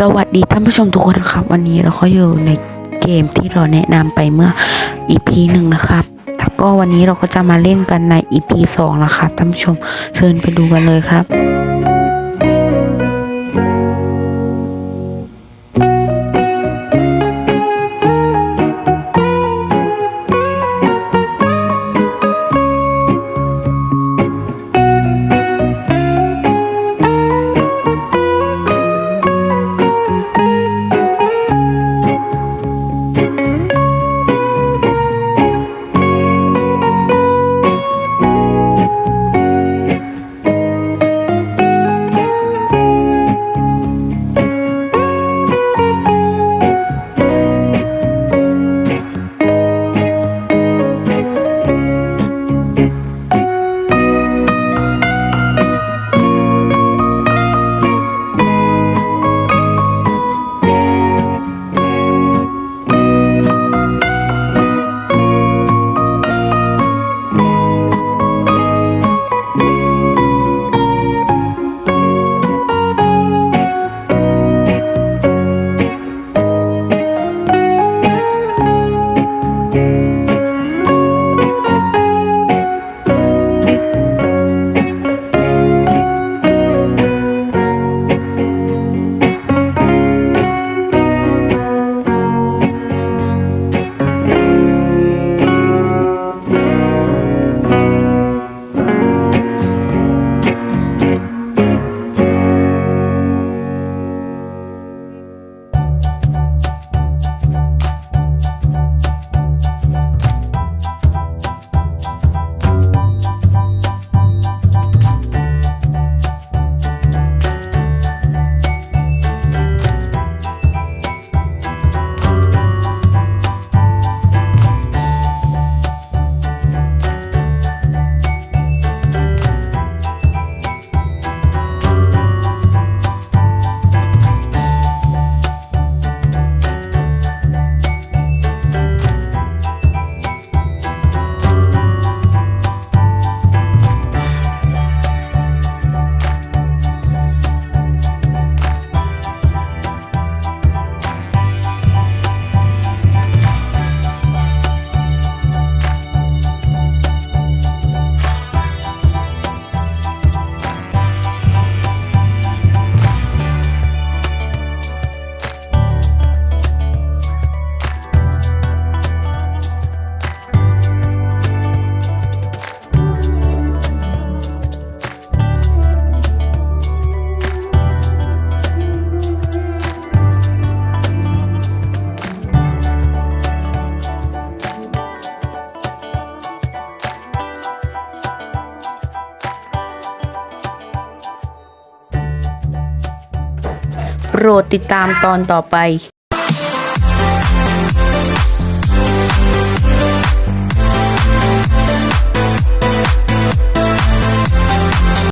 สวัสดีท่านผู้ชมทุกคนนะครับ วันนี้เราก็อยู่ในเกมที่เราแนะนำไปเมื่อ EP หนึ่งนะครับแล้วก็วันนี้เราก็จะมาเล่นกันใน EP สองนะครับท่านผู้ชมเชิญไปดูกันเลยครับ โปรดติดตามตอนต่อไป